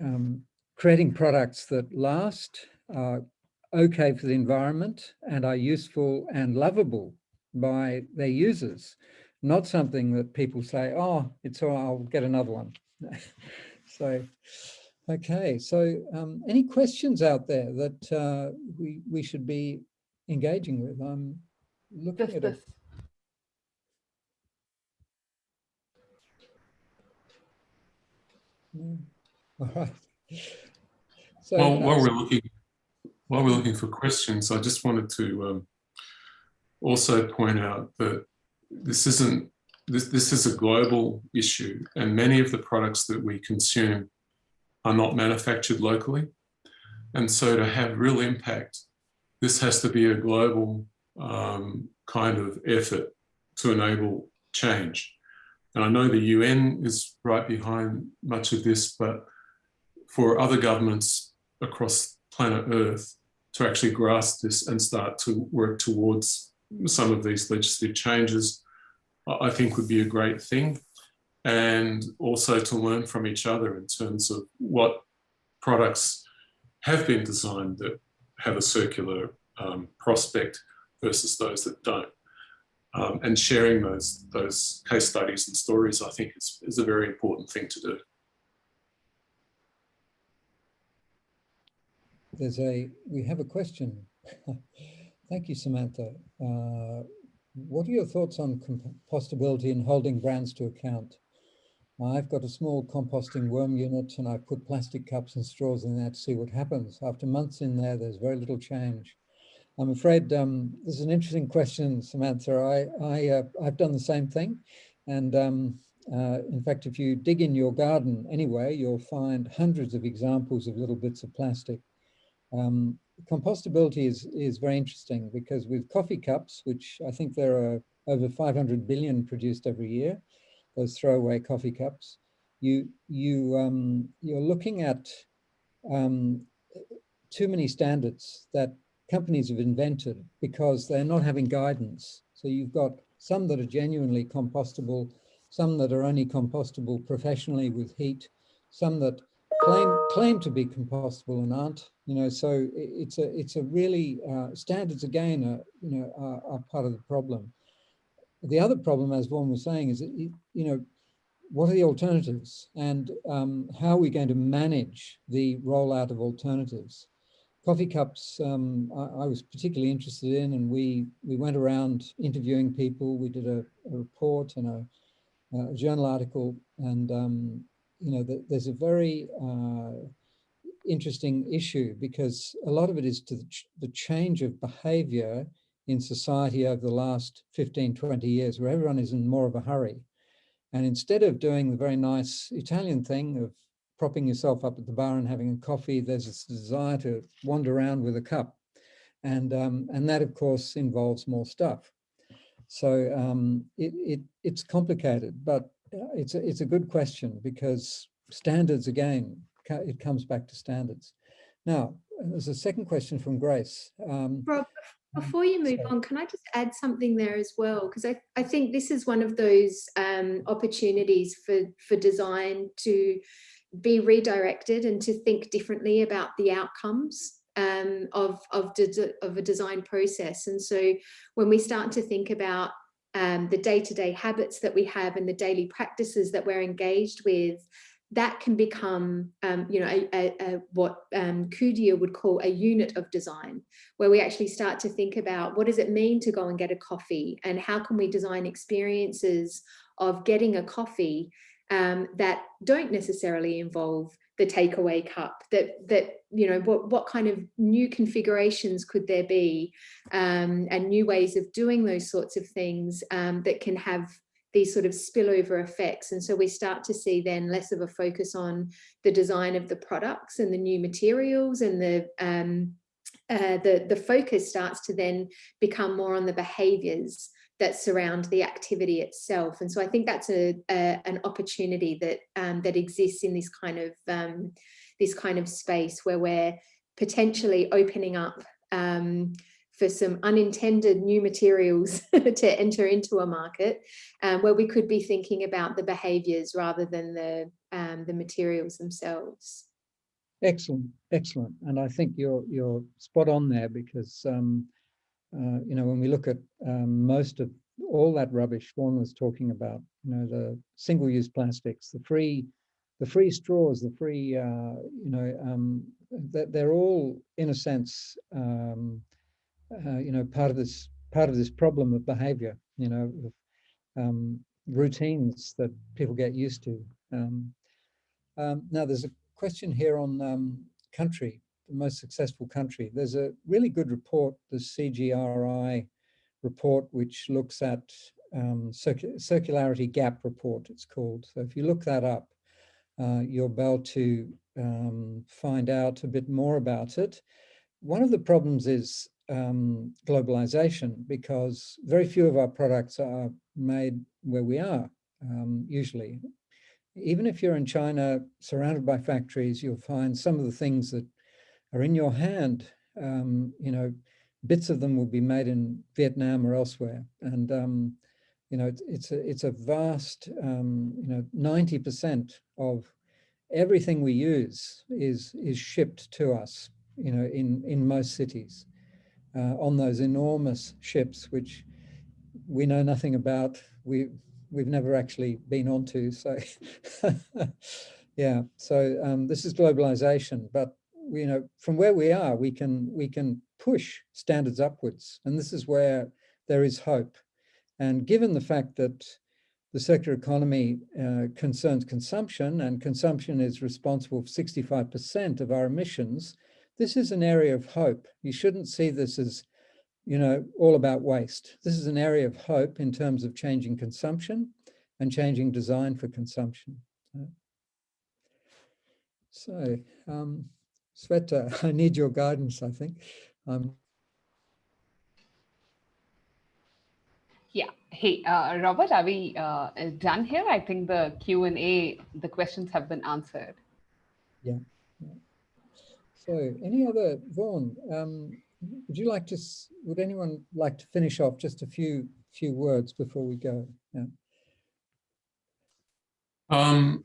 um, creating products that last, are okay for the environment and are useful and lovable by their users. Not something that people say, oh, it's all, I'll get another one. so, Okay, so um, any questions out there that uh, we we should be engaging with? I'm looking
This,
at
this.
it. All right. So
While, while
uh,
we're looking, while we're looking for questions, I just wanted to um, also point out that this isn't this this is a global issue, and many of the products that we consume are not manufactured locally, and so to have real impact, this has to be a global um, kind of effort to enable change. And I know the UN is right behind much of this, but for other governments across planet Earth to actually grasp this and start to work towards some of these legislative changes, I think would be a great thing. And also to learn from each other in terms of what products have been designed that have a circular um, prospect versus those that don't. Um, and sharing those, those case studies and stories, I think is, is a very important thing to do.
there's a we have a question. Thank you, Samantha. Uh, what are your thoughts on compostability and holding brands to account? I've got a small composting worm unit and I put plastic cups and straws in there to see what happens. After months in there, there's very little change. I'm afraid um, this is an interesting question, Samantha. I, I, uh, I've done the same thing. And um, uh, in fact, if you dig in your garden anyway, you'll find hundreds of examples of little bits of plastic. Um, compostability is, is very interesting because with coffee cups, which I think there are over 500 billion produced every year, those throwaway coffee cups, you, you, um, you're looking at um, too many standards that companies have invented because they're not having guidance. So you've got some that are genuinely compostable, some that are only compostable professionally with heat, some that claim claim to be compostable and aren't. You know, so it's a it's a really uh, standards again are you know are, are, part of the problem. The other problem, as Vaughan was saying, is that you know what are the alternatives and um, how are we going to manage the rollout of alternatives? Coffee cups, um, I, I, was particularly interested in, and we we went around interviewing people. We did a, a report and a, a, journal article, and um, you know, the, there's a very uh, interesting issue because a lot of it is to the, ch the change of behavior in society over the last 15, 20 years, where everyone is in more of a hurry. And instead of doing the very nice Italian thing of propping yourself up at the bar and having a coffee, there's this desire to wander around with a cup. And, um, and that, of course, involves more stuff. So um, it, it, it's complicated, but it's a, it's a good question because standards, again, it comes back to standards. Now, there's a second question from Grace. Um,
Rob, before you move on, can I just add something there as well? Because I, I think this is one of those um, opportunities for, for design to be redirected and to think differently about the outcomes um, of, of, of a design process. And so when we start to think about um, the day-to-day -day habits that we have and the daily practices that we're engaged with, that can become, um, you know, a, a, a, what um, Kuijer would call a unit of design, where we actually start to think about what does it mean to go and get a coffee and how can we design experiences of getting a coffee um, that don't necessarily involve the takeaway cup that that you know what what kind of new configurations could there be um, and new ways of doing those sorts of things um, that can have these sort of spillover effects. And so we start to see then less of a focus on the design of the products and the new materials and the um, uh, the, the focus starts to then become more on the behaviors that surround the activity itself. And so I think that's a, a an opportunity that um, that exists in this kind of um, this kind of space where we're potentially opening up um, for some unintended new materials to enter into a market um, where we could be thinking about the behaviors rather than the um, the materials themselves.
Excellent, excellent. And I think you're you're spot on there because um, uh, you know when we look at um, most of all that rubbish Vaughan was talking about, you know, the single-use plastics, the free the free straws, the free, uh, you know, um, they're all in a sense um, uh, you know, part of this part of this problem of behavior, you know, um, routines that people get used to. Um, um, now, there's a question here on um, country, the most successful country. There's a really good report, the CGRI report, which looks at um, circu circularity gap report, it's called. So if you look that up, uh, you'll be able to um, find out a bit more about it. One of the problems is um, globalization because very few of our products are made where we are um, usually. Even if you're in China, surrounded by factories, you'll find some of the things that are in your hand, um, you know, bits of them will be made in Vietnam or elsewhere. And, um, you know, it's, it's, a, it's a vast, um, you know, 90% of everything we use is, is shipped to us, you know, in, in most cities uh, on those enormous ships, which we know nothing about. We we've never actually been onto. So yeah, so um, this is globalization, but you know from where we are, we can we can push standards upwards, and this is where there is hope. And given the fact that the circular economy uh, concerns consumption and consumption is responsible for 65% of our emissions, this is an area of hope. You shouldn't see this as, you know, all about waste. This is an area of hope in terms of changing consumption and changing design for consumption. So, um, Shweta, I need your guidance, I think. Um,
yeah. Hey, uh, Robert, are we uh, done here? I think the Q&A, the questions have been answered.
Yeah. So any other, Vaughan, um, would you like to, would anyone like to finish off just a few few words before we go? Yeah.
Um,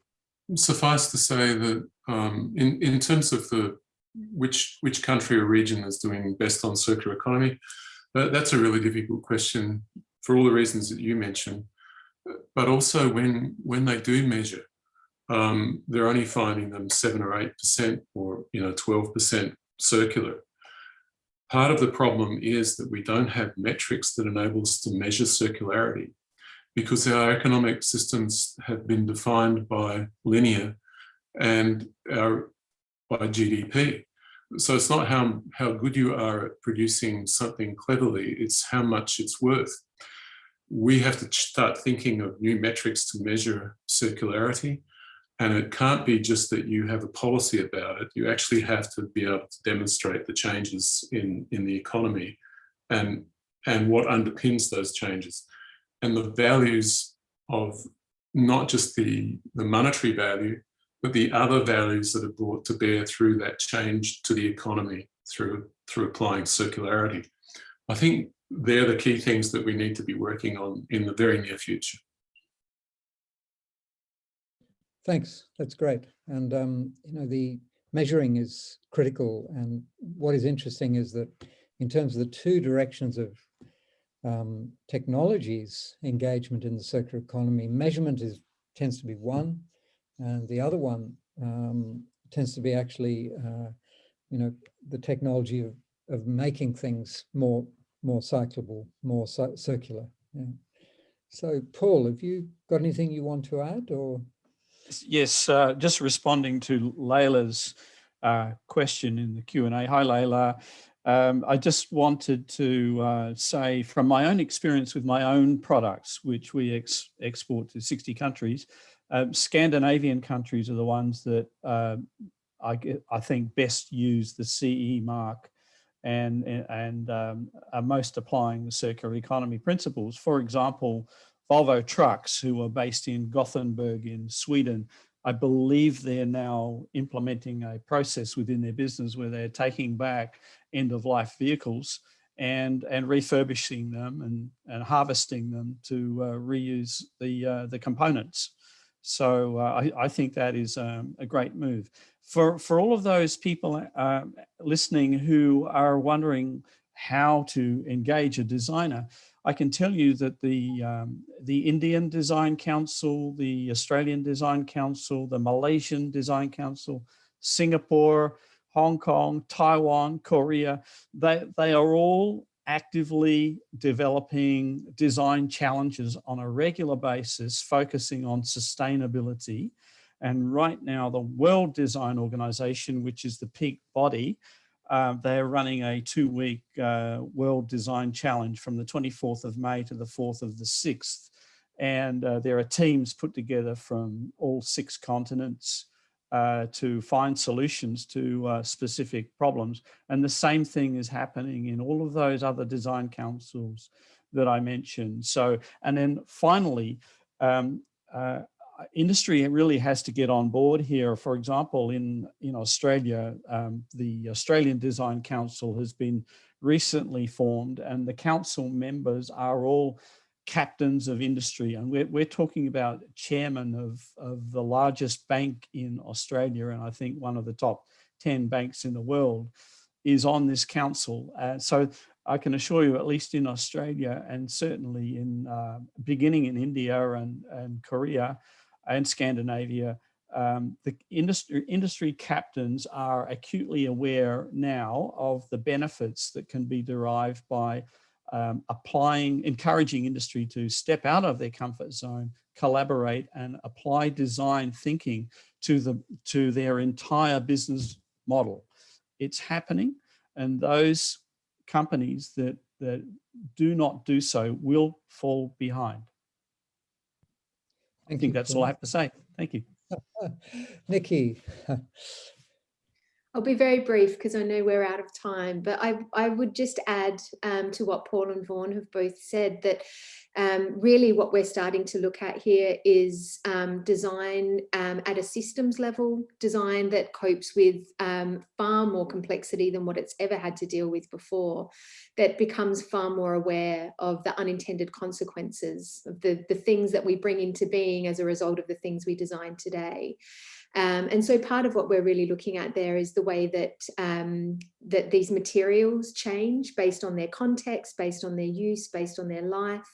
suffice to say that um, in, in terms of the which which country or region is doing best on circular economy, that, that's a really difficult question for all the reasons that you mentioned. But also when when they do measure, um, they're only finding them seven or eight percent or you know 12 percent circular. Part of the problem is that we don't have metrics that enable us to measure circularity because our economic systems have been defined by linear and our, by GDP. So it's not how, how good you are at producing something cleverly, it's how much it's worth. We have to start thinking of new metrics to measure circularity and it can't be just that you have a policy about it. You actually have to be able to demonstrate the changes in, in the economy and, and what underpins those changes. And the values of not just the, the monetary value, but the other values that are brought to bear through that change to the economy through, through applying circularity. I think they're the key things that we need to be working on in the very near future.
Thanks. That's great. And, um, you know, the measuring is critical. And what is interesting is that in terms of the two directions of um, technologies engagement in the circular economy, measurement is tends to be one, and the other one um, tends to be actually, uh, you know, the technology of, of making things more more cyclable, more circular. Yeah. So, Paul, have you got anything you want to add, or?
Yes, uh, just responding to Layla's uh, question in the Q&A. Hi, Layla. Um, I just wanted to uh, say from my own experience with my own products, which we ex export to 60 countries, um, Scandinavian countries are the ones that uh, I, I think best use the CE mark and, and um, are most applying the circular economy principles. For example, Volvo Trucks, who are based in Gothenburg in Sweden, I believe they're now implementing a process within their business where they're taking back end of life vehicles and, and refurbishing them and, and harvesting them to uh, reuse the, uh, the components. So uh, I, I, think that is um, a great move. For, for all of those people uh, listening who are wondering how to engage a designer, I can tell you that the, um, the Indian Design Council, the Australian Design Council, the Malaysian Design Council, Singapore, Hong Kong, Taiwan, Korea, they, they are all actively developing design challenges on a regular basis, focusing on sustainability. And right now, the World Design Organization, which is the peak body, uh, they're running a two-week uh, World Design Challenge from the 24th of May to the 4th of the 6th. And uh, there are teams put together from all six continents uh, to find solutions to uh, specific problems. And the same thing is happening in all of those other design councils that I mentioned. So, and then finally, um, industry really has to get on board here. For example, in, in Australia, um, the Australian Design Council has been recently formed and the council members are all captains of industry. And we're, we're talking about chairman of, of the largest bank in Australia, and I think one of the top 10 banks in the world is on this council. Uh, so I can assure you, at least in Australia and certainly in uh, beginning in India and, and Korea and Scandinavia, um, the industry, industry captains are acutely aware now of the benefits that can be derived by um, applying, encouraging industry to step out of their comfort zone, collaborate and apply design thinking to, the, to their entire business model. It's happening and those companies that, that do not do so will fall behind. Thank I think you, that's all I have to say. Thank you.
Nikki.
I'll be very brief because I know we're out of time, but I, I would just add um, to what Paul and Vaughan have both said that um, really what we're starting to look at here is um, design um, at a systems level, design that copes with um, far more complexity than what it's ever had to deal with before, that becomes far more aware of the unintended consequences of the, the things that we bring into being as a result of the things we design today. Um, and so part of what we're really looking at there is the way that, um, that these materials change based on their context, based on their use, based on their life,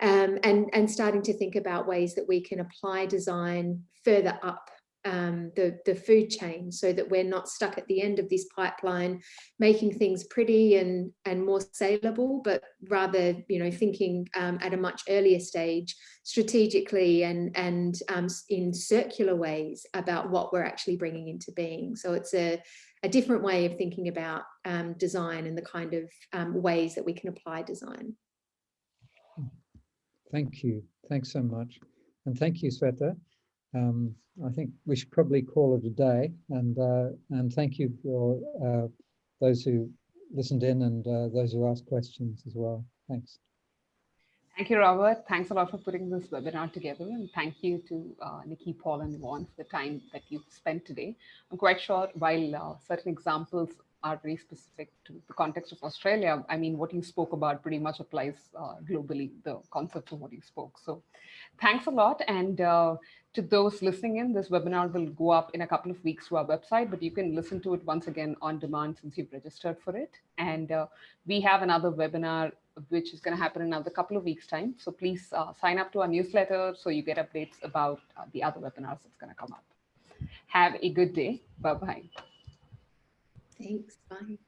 um, and, and starting to think about ways that we can apply design further up um, the, the food chain so that we're not stuck at the end of this pipeline making things pretty and, and more saleable, but rather, you know, thinking um, at a much earlier stage strategically and, and um, in circular ways about what we're actually bringing into being. So it's a, a different way of thinking about um, design and the kind of um, ways that we can apply design.
Thank you. Thanks so much. And thank you, Shweta um, I think we should probably call it a day and uh, and thank you for uh, those who listened in and uh, those who asked questions as well. Thanks.
Thank you, Robert. Thanks a lot for putting this webinar together. And thank you to uh, Nikki, Paul, and Vaughan for the time that you've spent today. I'm quite sure while uh, certain examples are very specific to the context of Australia, I mean, what you spoke about pretty much applies uh, globally, the concepts of what you spoke. So thanks a lot. And uh, to those listening in, this webinar will go up in a couple of weeks to our website, but you can listen to it once again on demand since you've registered for it. And uh, we have another webinar which is going to happen in another couple of weeks time. So please uh, sign up to our newsletter so you get updates about uh, the other webinars that's going to come up. Have a good day. Bye-bye.
Thanks. Bye.